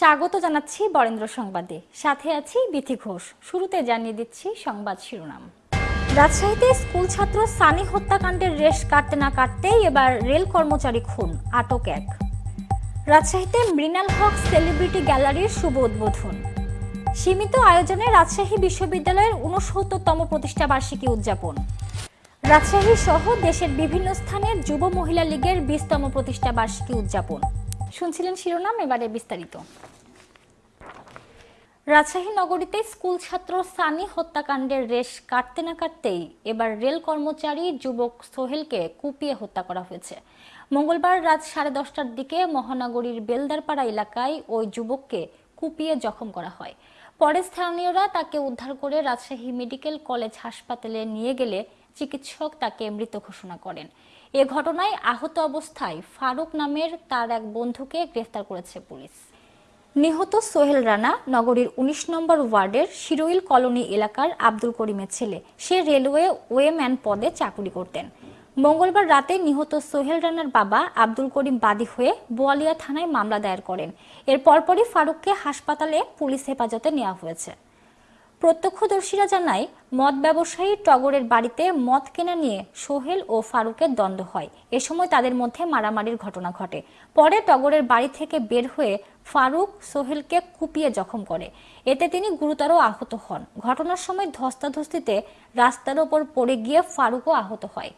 স্বাগত জানাচ্ছি বরেন্দ্র সংবাদে। সাথে আছি বিথি ঘোষ। শুরুতে জানিয়ে দিচ্ছি সংবাদ শিরোনাম। রাজশাহীতে স্কুল ছাত্র সানি হত্যাকাণ্ডের রেশ কাটতে না কাটতেই এবার রেল কর্মচারী খুন, আটক এক। রাজশাহীতে মৃণাল হক সেলিব্রিটি গ্যালারির শুভ উদ্বোধন। সীমিত আয়োজনে রাজশাহী বিশ্ববিদ্যালয়ের উনসত্তরতম প্রতিষ্ঠা বার্ষিকী উদযাপন। রাজশাহী সহ দেশের বিভিন্ন স্থানের যুব মহিলা লীগের বিশতম প্রতিষ্ঠা বার্ষিকী উদযাপন। শুনছিলেন শিরোনাম, এবারে বিস্তারিত। রাজশাহী নগরীতে স্কুল ছাত্র সানি হত্যাকাণ্ডের রেশ কাটতে না কাটতেই এবার রেল কর্মচারী যুবক সোহেলকে কুপিয়ে হত্যা করা হয়েছে। মঙ্গলবার রাত সাড়ে দশটার দিকে মহানগরীর বেলদারপাড়া এলাকায় ওই যুবককে কুপিয়ে জখম করা হয়। পরে স্থানীয়রা তাকে উদ্ধার করে রাজশাহী মেডিকেল কলেজ হাসপাতালে নিয়ে গেলে চিকিৎসক তাকে মৃত ঘোষণা করেন। এ ঘটনায় আহত অবস্থায় ফারুক নামের তার এক বন্ধুকে গ্রেফতার করেছে পুলিশ। নিহত সোহেল রানা নগরীর ১৯ নম্বর ওয়ার্ডের শিরোইল কলোনি এলাকার আব্দুল করিমের ছেলে। সে রেলওয়ে ওয়েম্যান পদে চাকরি করতেন। মঙ্গলবার রাতে নিহত সোহেল রানার বাবা আব্দুল করিম বাদী হয়ে বোয়ালিয়া থানায় মামলা দায়ের করেন। এর পরপরই ফারুককে হাসপাতালে পুলিশ হেফাজতে নেওয়া হয়েছে। প্রত্যক্ষদর্শীরা জানায়, মদ ব্যবসায়ী টগরের বাড়িতে মদ কেনা নিয়ে সোহেল ও ফারুকের দ্বন্দ্ব হয়। এ সময় তাদের মধ্যে মারামারির ঘটনা ঘটে। পরে টগরের বাড়ি থেকে বের হয়ে ফারুক সোহেলকে কুপিয়ে জখম করে। এতে তিনি গুরুতর আহত হন। ঘটনার সময় ধস্তাধস্তিতে রাস্তার ওপর পড়ে গিয়ে ফারুকও আহত হয়।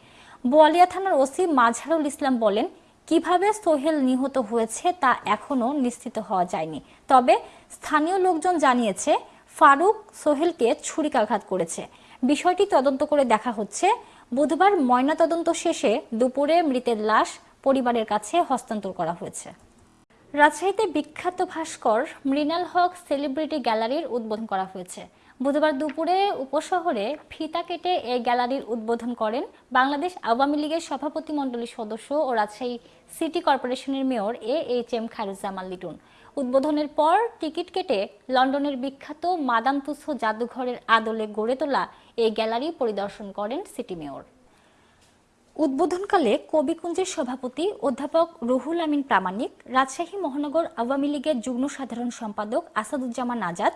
বোয়ালিয়া থানার ওসি মাঝারুল ইসলাম বলেন, কীভাবে সোহেল নিহত হয়েছে তা এখনও নিশ্চিত হওয়া যায়নি। তবে স্থানীয় লোকজন জানিয়েছে ফারুক সোহেলকে ছুরিকাঘাত করেছে। বিষয়টি তদন্ত করে দেখা হচ্ছে। বুধবার ময়নাতদন্ত শেষে দুপুরে মৃতের লাশ পরিবারের কাছে হস্তান্তর করা হয়েছে। রাজশাহীতে বিখ্যাত ভাস্কর মৃণাল হক সেলিব্রিটি গ্যালারির উদ্বোধন করা হয়েছে। বুধবার দুপুরে উপশহরে ফিতা কেটে এই গ্যালারির উদ্বোধন করেন বাংলাদেশ আওয়ামী লীগের সভাপতি মণ্ডলীর সদস্য ও রাজশাহী সিটি কর্পোরেশনের mayor A H M Khairuzzaman Liton. উদ্বোধনের পর টিকিট কেটে লন্ডনের বিখ্যাত মাদাম তুসো জাদুঘরের আদলে গড়ে তোলা এই গ্যালারি পরিদর্শন করেন সিটি মেয়র। উদ্বোধনকালে কবিকুঞ্জের সভাপতি অধ্যাপক রুহুল আমিন প্রামাণিক, রাজশাহী মহানগর আওয়ামী লীগের যুগ্ম সাধারণ সম্পাদক আসাদুজ্জামান আজাদ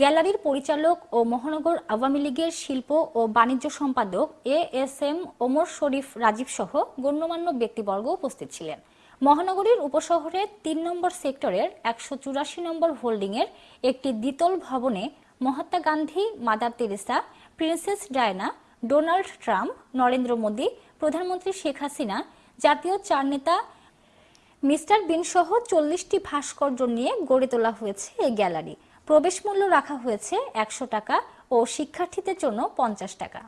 গ্যালারির পরিচালক ও মহানগর আওয়ামী লীগের শিল্প ও বাণিজ্য সম্পাদক A S M Omar Sharif Rajib সহ গণ্যমান্য ব্যক্তিবর্গ উপস্থিত ছিলেন। মহানগরীর উপশহরের তিন নম্বর সেক্টরের একশো চুরাশি নম্বর হোল্ডিংয়ের একটি দ্বিতল ভবনে Mahatma Gandhi, mother Teresa, princess Diana, Donald Trump, Narendra Modi, প্রধানমন্ত্রী শেখ হাসিনা, জাতীয় চার নেতা মিস্টার বিন সহ চল্লিশটি ভাস্কর্য নিয়ে গড়ে তোলা হয়েছে এই গ্যালারি। প্রবেশ মূল্য রাখা হয়েছে একশো টাকা ও শিক্ষার্থীদের জন্য পঞ্চাশ টাকা।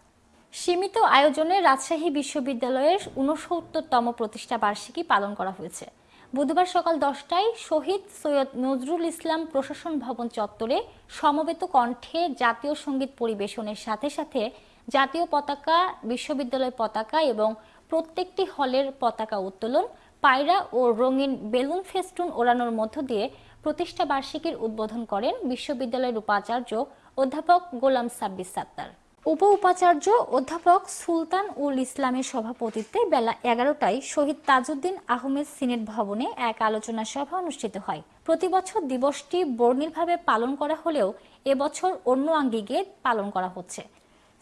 সীমিত আয়োজনে রাজশাহী বিশ্ববিদ্যালয়ের উনসত্তরতম প্রতিষ্ঠা বার্ষিকী পালন করা হয়েছে। বুধবার সকাল দশটায় শহীদ সৈয়দ নজরুল ইসলাম প্রশাসন ভবন চত্বরে সমবেত কণ্ঠে জাতীয় সংগীত পরিবেশনের সাথে সাথে জাতীয় পতাকা, বিশ্ববিদ্যালয় পতাকা এবং প্রত্যেকটি হলের পতাকা উত্তোলন, পায়রা ও রঙিন বেলুন ফেস্টুন ওড়ানোর মধ্য দিয়ে প্রতিষ্ঠা বার্ষিকীর উদ্বোধন করেন বিশ্ববিদ্যালয়ের উপাচার্য অধ্যাপক গোলাম সাব্বির সাত্তার। উপ উপাচার্য অধ্যাপক সুলতান উল ইসলামের সভাপতিত্বে বেলা এগারোটায় শহীদ তাজউদ্দিন আহমেদ সিনেট ভবনে এক আলোচনা সভা অনুষ্ঠিত হয়। প্রতি বছর দিবসটি বর্ণিলভাবে পালন করা হলেও এবছর অন্য আঙ্গিকে পালন করা হচ্ছে।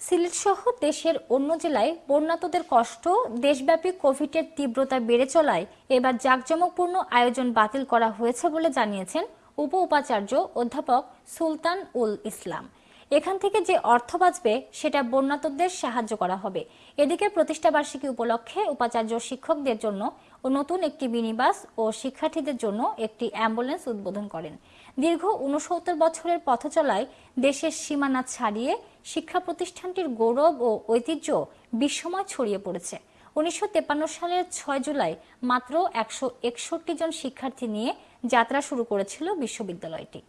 সিলেট সহ দেশের অন্য জেলায় বন্যাতদের কষ্ট, দেশব্যাপী কোভিডের তীব্রতা বেড়ে চলায় এবার জাঁকজমকপূর্ণ আয়োজন বাতিল করা হয়েছে বলে জানিয়েছেন উপ উপাচার্য অধ্যাপক সুলতান উল ইসলাম। এখান থেকে যে অর্থ বাঁচবে, সেটা বন্যাতদের সাহায্য করা হবে। এদিকে প্রতিষ্ঠাবার্ষিকী উপলক্ষে উপাচার্য শিক্ষকদের জন্য ও নতুন একটি মিনিবাস ও শিক্ষার্থীদের জন্য একটি অ্যাম্বুলেন্স উদ্বোধন করেন। দীর্ঘ উনসত্তর বছরের পথ চলায় দেশের সীমানা ছাড়িয়ে শিক্ষা প্রতিষ্ঠানটির গৌরব ও ঐতিহ্য বিশ্বময় ছড়িয়ে পড়েছে। উনিশশো সালের ছয় জুলাই মাত্র একশো একষট্টি জন শিক্ষার্থী নিয়ে যাত্রা শুরু করেছিল বিশ্ববিদ্যালয়টি।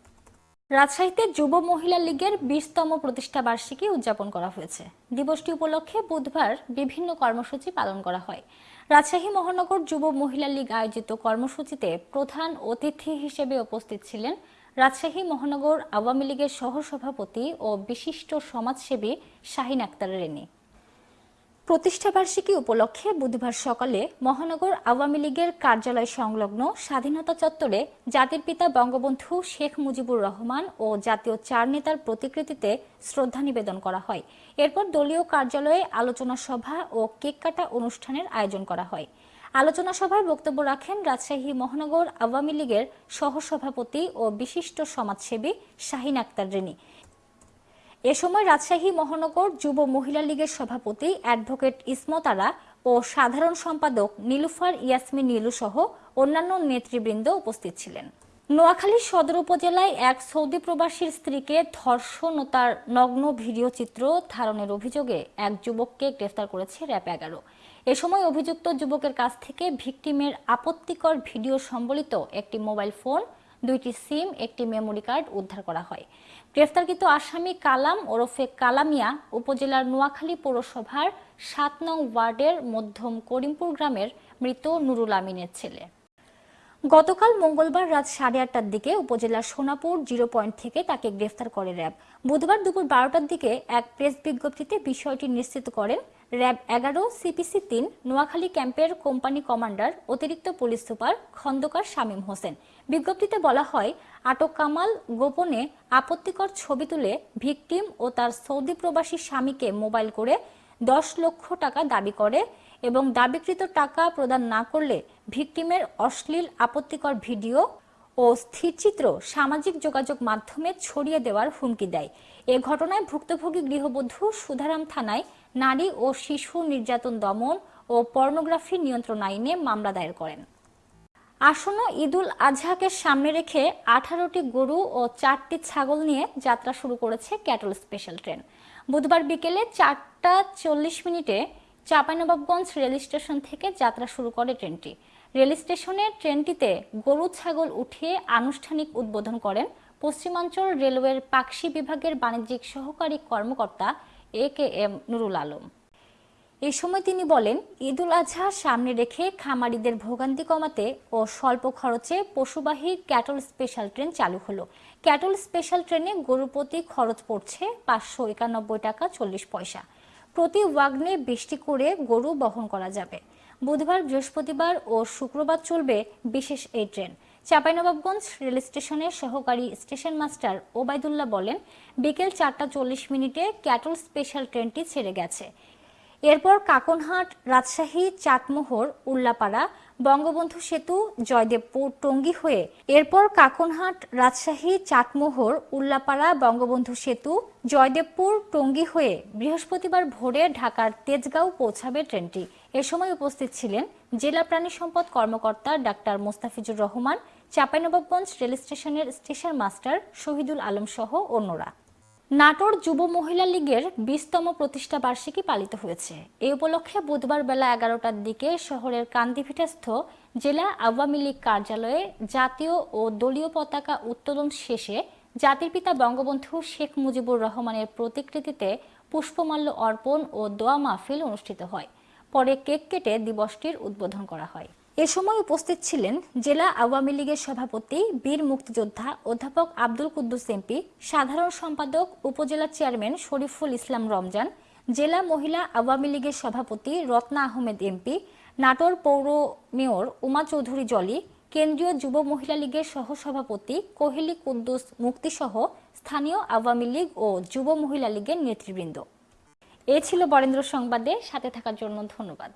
রাজশাহীতে যুব মহিলা লীগের বিশতম প্রতিষ্ঠা বার্ষিকী উদযাপন করা হয়েছে। দিবসটি উপলক্ষে বুধবার বিভিন্ন কর্মসূচি পালন করা হয়। রাজশাহী মহানগর যুব মহিলা লীগ আয়োজিত কর্মসূচিতে প্রধান অতিথি হিসেবে উপস্থিত ছিলেন রাজশাহী মহানগর আওয়ামী লীগের সহসভাপতি ও বিশিষ্ট সমাজসেবী শাহিন আক্তার রেনী প্রতিষ্ঠাবার্ষিকী উপলক্ষে বুধবার সকালে মহানগর আওয়ামী লীগের কার্যালয় সংলগ্ন স্বাধীনতা চত্বরে জাতির পিতা বঙ্গবন্ধু শেখ মুজিবুর রহমান ও জাতীয় চার নেতার প্রতিকৃতিতে শ্রদ্ধা নিবেদন করা হয়। এরপর দলীয় কার্যালয়ে আলোচনা সভা ও কেক কাটা অনুষ্ঠানের আয়োজন করা হয়। আলোচনা সভায় বক্তব্য রাখেন রাজশাহী মহানগর আওয়ামী লীগের সহসভাপতি ও বিশিষ্ট সমাজসেবী শাহিন আক্তার রেনী এ সময় রাজশাহী মহানগর যুব মহিলা লীগের সভাপতি অ্যাডভোকেট ইসমত আরা ও সাধারণ সম্পাদক নীলুফার ইয়াসমিন নীলু সহ অন্যান্য নেতৃবৃন্দ উপস্থিত ছিলেন। নোয়াখালী সদর উপজেলায় এক সৌদি প্রবাসীর স্ত্রীকে ধর্ষণ ও তার নগ্ন ভিডিও চিত্র ধারণের অভিযোগে এক যুবককে গ্রেফতার করেছে র্যাব এগারো। এ সময় অভিযুক্ত যুবকের কাছ থেকে ভিকটিমের আপত্তিকর ভিডিও সম্বলিত একটি মোবাইল ফোন দুইটি সিম, একটি মেমোরি কার্ড উদ্ধার করা হয়। গ্রেফতারকৃত আসামি কালাম ওরফে কালামিয়া উপজেলার নোয়াখালী পৌরসভার সাত নং ওয়ার্ডের মধ্যম করিমপুর গ্রামের মৃত নুরুল আমিনের ছেলে। গতকাল মঙ্গলবার রাত সাড়ে আটটার দিকে উপজেলার সোনাপুর জিরো পয়েন্ট থেকে তাকে গ্রেফতার করে র্যাব। বুধবার দুপুর বারোটার দিকে এক প্রেস বিজ্ঞপ্তিতে বিষয়টি নিশ্চিত করেন, র্যাব এগারো, সিপিসি তিন, নোয়াখালী ক্যাম্পের কোম্পানি কমান্ডার, অতিরিক্ত পুলিশ সুপার খন্দকার শামীম হোসেন। বিজ্ঞপ্তিতে বলা হয়, আটক কামাল গোপনে আপত্তিকর ছবি তুলে ভিকটিম ও তার সৌদি প্রবাসী স্বামীকে মোবাইল করে দশ লক্ষ টাকা দাবি করে এবং দাবিকৃত টাকা প্রদান না করলে ভিকটিমের অশ্লীল আপত্তিকর ভিডিও ও স্থিরচিত্র সামাজিক যোগাযোগ মাধ্যমে ছড়িয়ে দেওয়ার হুমকি দেয়। এ ঘটনায় ভুক্তভোগী গৃহবধূ সুধারাম থানায় নারী ও শিশু নির্যাতন দমন ও পর্নোগ্রাফি নিয়ন্ত্রণ আইনে মামলা দায়ের করেন। আসন্ন ঈদুল আজহাকে সামনে রেখে আঠারোটি গরু ও চারটি ছাগল নিয়ে যাত্রা শুরু করেছে ক্যাটল স্পেশাল ট্রেন। বুধবার বিকেলে চারটা চল্লিশ মিনিটে চাঁপাইনবাবগঞ্জ রেল স্টেশন থেকে যাত্রা শুরু করে ট্রেনটি। রেল স্টেশনে ট্রেনটিতে গরু ছাগল উঠিয়ে আনুষ্ঠানিক উদ্বোধন করেন পশ্চিমাঞ্চল রেলওয়ের পাকশি বিভাগের বাণিজ্যিক সহকারী কর্মকর্তা A K M Nurul Alam. এই সময় তিনি বলেন, ঈদুল আজহা সামনে রেখে খামারিদের ভোগান্তি কমাতে ও স্বল্প খরচে পশুবাহী ক্যাটল স্পেশাল ট্রেন চালু হলো। ক্যাটল স্পেশাল ট্রেনে গরু প্রতি খরচ পড়ছে পাঁচশো একানব্বই টাকা চল্লিশ পয়সা। প্রতি ওয়াগনে বৃষ্টি করে গরু বহন করা যাবে। বুধবার, বৃহস্পতিবার ও শুক্রবার চলবে বিশেষ এই ট্রেন। চাঁপাইনবাবগঞ্জ রেল স্টেশনের সহকারী স্টেশন মাস্টার ওবায়দুল্লাহ বলেন, বিকেল চারটা চল্লিশ মিনিটে ক্যাটল স্পেশাল ট্রেনটি ছেড়ে গেছে। এরপর কাকনহাট রাজশাহী চাটমোহর উল্লাপাড়া বঙ্গবন্ধু সেতু জয়দেবপুর টঙ্গী হয়ে এরপর কাকনহাট রাজশাহী চাটমোহর উল্লাপাড়া বঙ্গবন্ধু সেতু জয়দেবপুর টঙ্গী হয়ে বৃহস্পতিবার ভোরে ঢাকার তেজগাঁও পৌঁছাবে ট্রেনটি। এ সময় উপস্থিত ছিলেন জেলা প্রাণী সম্পদ কর্মকর্তা ডাক্তার মোস্তাফিজুর রহমান, চাঁপাইনবাবগঞ্জ রেল স্টেশনের স্টেশন মাস্টার শহীদুল আলম সহ অন্যরা। নাটোর যুব মহিলা লীগের বিশতম প্রতিষ্ঠা বার্ষিকী পালিত হয়েছে। এই উপলক্ষে বুধবার বেলা এগারোটার দিকে শহরের কান্দিভিটাস্থ জেলা আওয়ামী লীগ কার্যালয়ে জাতীয় ও দলীয় পতাকা উত্তোলন শেষে জাতির পিতা বঙ্গবন্ধু শেখ মুজিবুর রহমানের প্রতিকৃতিতে পুষ্পমাল্য অর্পণ ও দোয়া মাহফিল অনুষ্ঠিত হয়। পরে কেক কেটে দিবসটির উদ্বোধন করা হয়। এ সময় উপস্থিত ছিলেন জেলা আওয়ামী লীগের সভাপতি, বীর মুক্তিযোদ্ধা অধ্যাপক আব্দুল কুদ্দুস এমপি সাধারণ সম্পাদক, উপজেলা চেয়ারম্যান শরীফুল ইসলাম রমজান, জেলা মহিলা আওয়ামী লীগের সভাপতি রত্না আহমেদ এমপি নাটোর পৌর মেয়র উমা চৌধুরী জলি, কেন্দ্রীয় যুব মহিলা লীগের সহসভাপতি কোহেলি কুদ্দুস মুক্তিসহ স্থানীয় আওয়ামী লীগ ও যুব মহিলা লীগের নেতৃবৃন্দ। এ ছিল বরেন্দ্র সংবাদে, সাথে থাকার জন্য ধন্যবাদ।